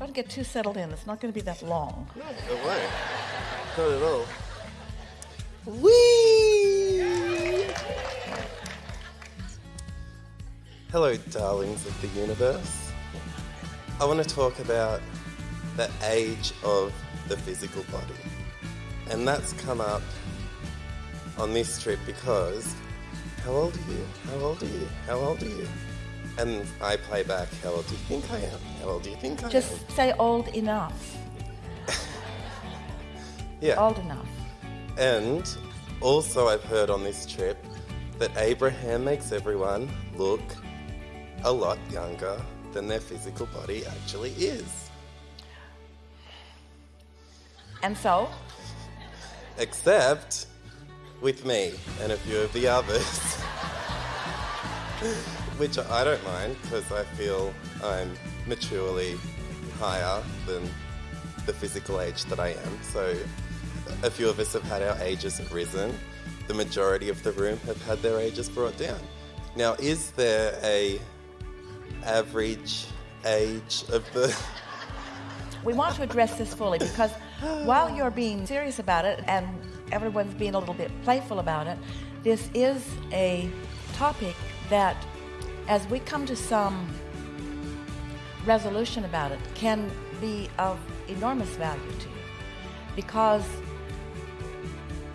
Don't get too settled in. It's not going to be that long. No, it won't. Not at all. Whee! Hello, darlings of the universe. I want to talk about the age of the physical body. And that's come up on this trip because how old are you? How old are you? How old are you? And I play back, how old do you think I am? How old do you think I am? Just say old enough. yeah. Old enough. And also, I've heard on this trip that Abraham makes everyone look a lot younger than their physical body actually is. And so? Except with me and a few of the others. Which I don't mind because I feel I'm maturely higher than the physical age that I am. So a few of us have had our ages risen. The majority of the room have had their ages brought down. Now, is there a average age of the we want to address this fully because while you're being serious about it and everyone's being a little bit playful about it, this is a topic that, as we come to some resolution about it, can be of enormous value to you. Because,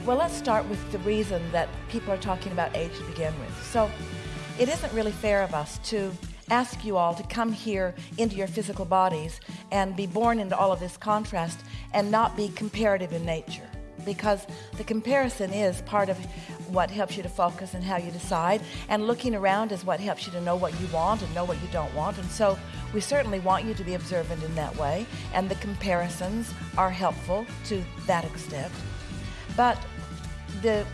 well, let's start with the reason that people are talking about age to begin with. So, it isn't really fair of us to ask you all to come here into your physical bodies and be born into all of this contrast and not be comparative in nature because the comparison is part of what helps you to focus and how you decide. And looking around is what helps you to know what you want and know what you don't want. And so we certainly want you to be observant in that way. And the comparisons are helpful to that extent. But the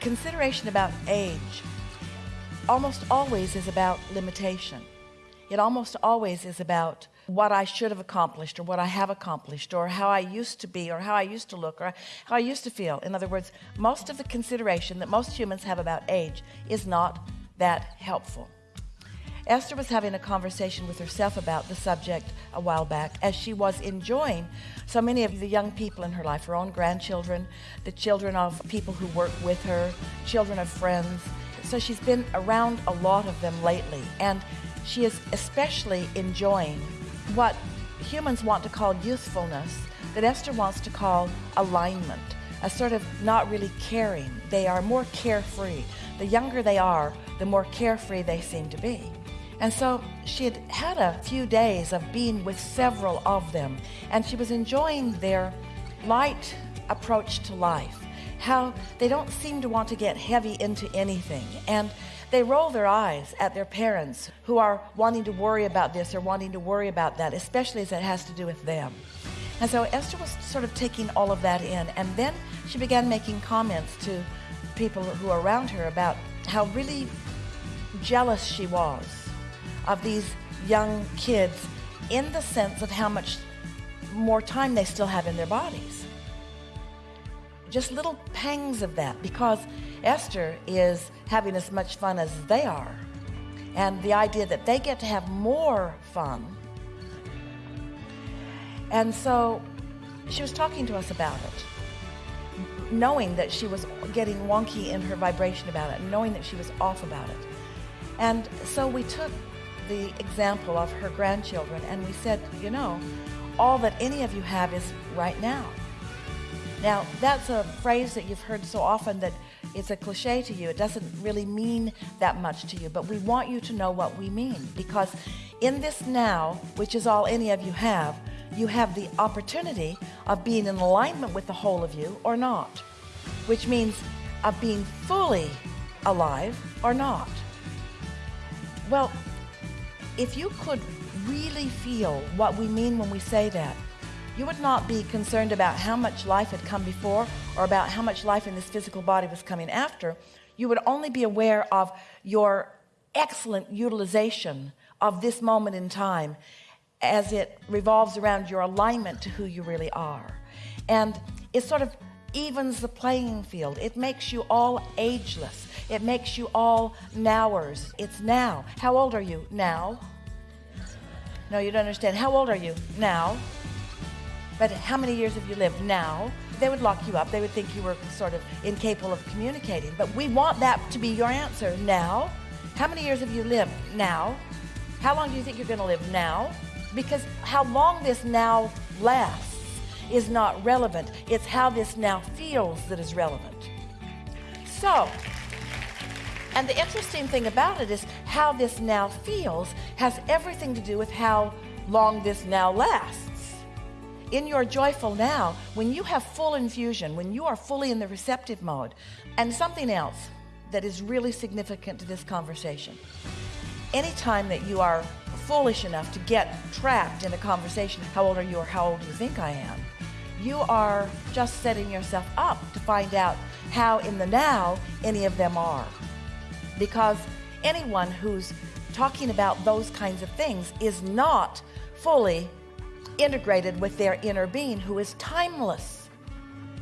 consideration about age almost always is about limitation it almost always is about what I should have accomplished or what I have accomplished or how I used to be or how I used to look or how I used to feel. In other words most of the consideration that most humans have about age is not that helpful. Esther was having a conversation with herself about the subject a while back as she was enjoying so many of the young people in her life her own grandchildren the children of people who work with her children of friends. So she's been around a lot of them lately. And she is especially enjoying what humans want to call youthfulness that Esther wants to call alignment a sort of not really caring. They are more carefree. The younger they are the more carefree they seem to be. And so she had had a few days of being with several of them and she was enjoying their light approach to life how they don't seem to want to get heavy into anything. And they roll their eyes at their parents who are wanting to worry about this or wanting to worry about that especially as it has to do with them. And so Esther was sort of taking all of that in and then she began making comments to people who are around her about how really jealous she was of these young kids in the sense of how much more time they still have in their bodies just little pangs of that because Esther is having as much fun as they are. And the idea that they get to have more fun. And so she was talking to us about it. Knowing that she was getting wonky in her vibration about it knowing that she was off about it. And so we took the example of her grandchildren and we said you know all that any of you have is right now now that's a phrase that you've heard so often that it's a cliche to you. It doesn't really mean that much to you but we want you to know what we mean because in this now which is all any of you have you have the opportunity of being in alignment with the whole of you or not which means of being fully alive or not. Well if you could really feel what we mean when we say that you would not be concerned about how much life had come before or about how much life in this physical body was coming after you would only be aware of your excellent utilization of this moment in time as it revolves around your alignment to who you really are and it sort of evens the playing field it makes you all ageless it makes you all nowers it's now how old are you now No, you don't understand. How old are you? Now. But how many years have you lived? Now. They would lock you up. They would think you were sort of incapable of communicating. But we want that to be your answer. Now. How many years have you lived? Now. How long do you think you're going to live? Now. Because how long this now lasts is not relevant. It's how this now feels that is relevant. So, and the interesting thing about it is how this now feels has everything to do with how long this now lasts. In your joyful now, when you have full infusion, when you are fully in the receptive mode, and something else that is really significant to this conversation. Anytime that you are foolish enough to get trapped in a conversation, how old are you or how old do you think I am? You are just setting yourself up to find out how in the now any of them are. Because anyone who's talking about those kinds of things is not fully integrated with their inner being who is timeless.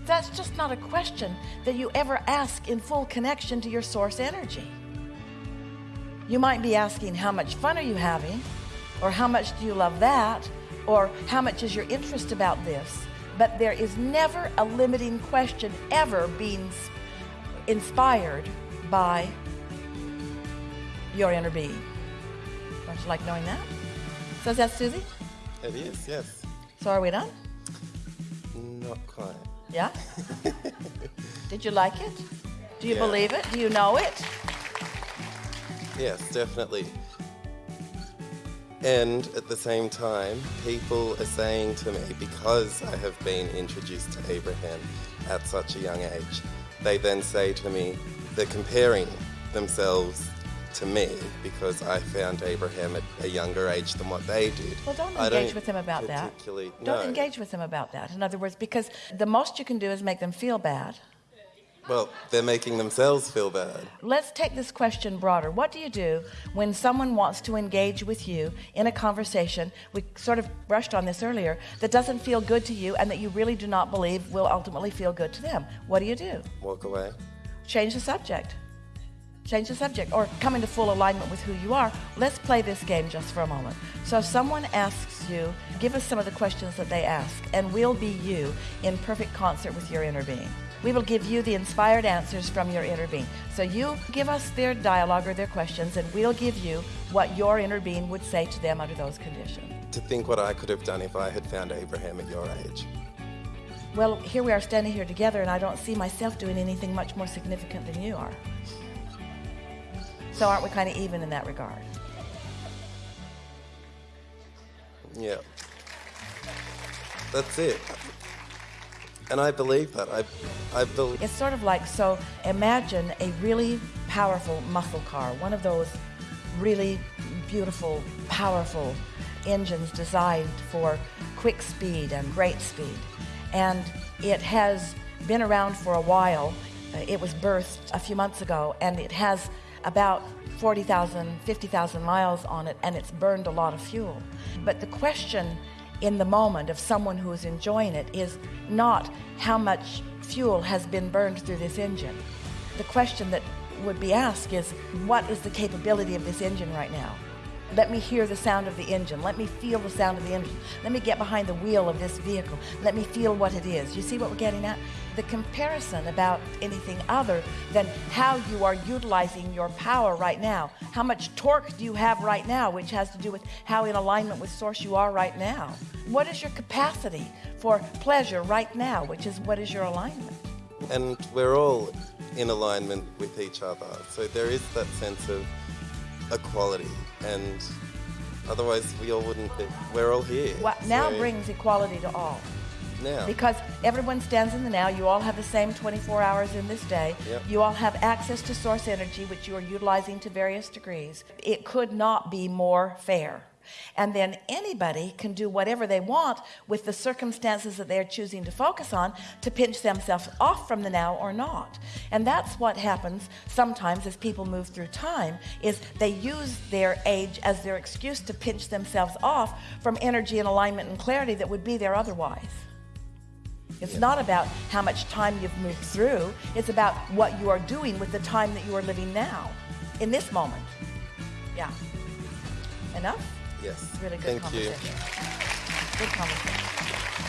That's just not a question that you ever ask in full connection to your source energy. You might be asking, how much fun are you having? Or how much do you love that? Or how much is your interest about this? But there is never a limiting question ever being inspired by your inner being. Don't you like knowing that? So is that Susie? It is, yes. So are we done? Not quite. Yeah? Did you like it? Do you Yeah. believe it? Do you know it? Yes, definitely. And at the same time, people are saying to me, because I have been introduced to Abraham at such a young age, they then say to me, they're comparing themselves to me because I found Abraham at a younger age than what they did. Well, don't engage with them about that. Don't no. engage with them about that. In other words, because the most you can do is make them feel bad. Well, they're making themselves feel bad. Let's take this question broader. What do you do when someone wants to engage with you in a conversation? We sort of brushed on this earlier that doesn't feel good to you and that you really do not believe will ultimately feel good to them. What do you do? Walk away. Change the subject. Change the subject or come into full alignment with who you are. Let's play this game just for a moment. So, if someone asks you, give us some of the questions that they ask, and we'll be you in perfect concert with your inner being. We will give you the inspired answers from your inner being. So, you give us their dialogue or their questions, and we'll give you what your inner being would say to them under those conditions. To think what I could have done if I had found Abraham at your age. Well, here we are standing here together, and I don't see myself doing anything much more significant than you are. So, aren't we kind of even in that regard? Yeah. That's it. And I believe that. I, I believe. It's sort of like so imagine a really powerful muscle car, one of those really beautiful, powerful engines designed for quick speed and great speed. And it has been around for a while. Uh, It was birthed a few months ago and it has about 40,000, 50,000 miles on it and it's burned a lot of fuel. But the question in the moment of someone who is enjoying it is not how much fuel has been burned through this engine. The question that would be asked is what is the capability of this engine right now? Let me hear the sound of the engine. Let me feel the sound of the engine. Let me get behind the wheel of this vehicle. Let me feel what it is. You see what we're getting at? The comparison about anything other than how you are utilizing your power right now. How much torque do you have right now, which has to do with how in alignment with source you are right now. What is your capacity for pleasure right now, which is what is your alignment? And we're all in alignment with each other. So there is that sense of equality. And otherwise, we all wouldn't be. We're all here. What now So brings equality to all. Now. Because everyone stands in the now. You all have the same 24 hours in this day. Yep. You all have access to source energy, which you are utilizing to various degrees. It could not be more fair. And then anybody can do whatever they want with the circumstances that they're choosing to focus on to pinch themselves off from the now or not. And that's what happens sometimes as people move through time is they use their age as their excuse to pinch themselves off from energy and alignment and clarity that would be there otherwise. It's not about how much time you've moved through. It's about what you are doing with the time that you are living now, in this moment. Yeah. Enough? Yes. Really good Thank you. Good conversation.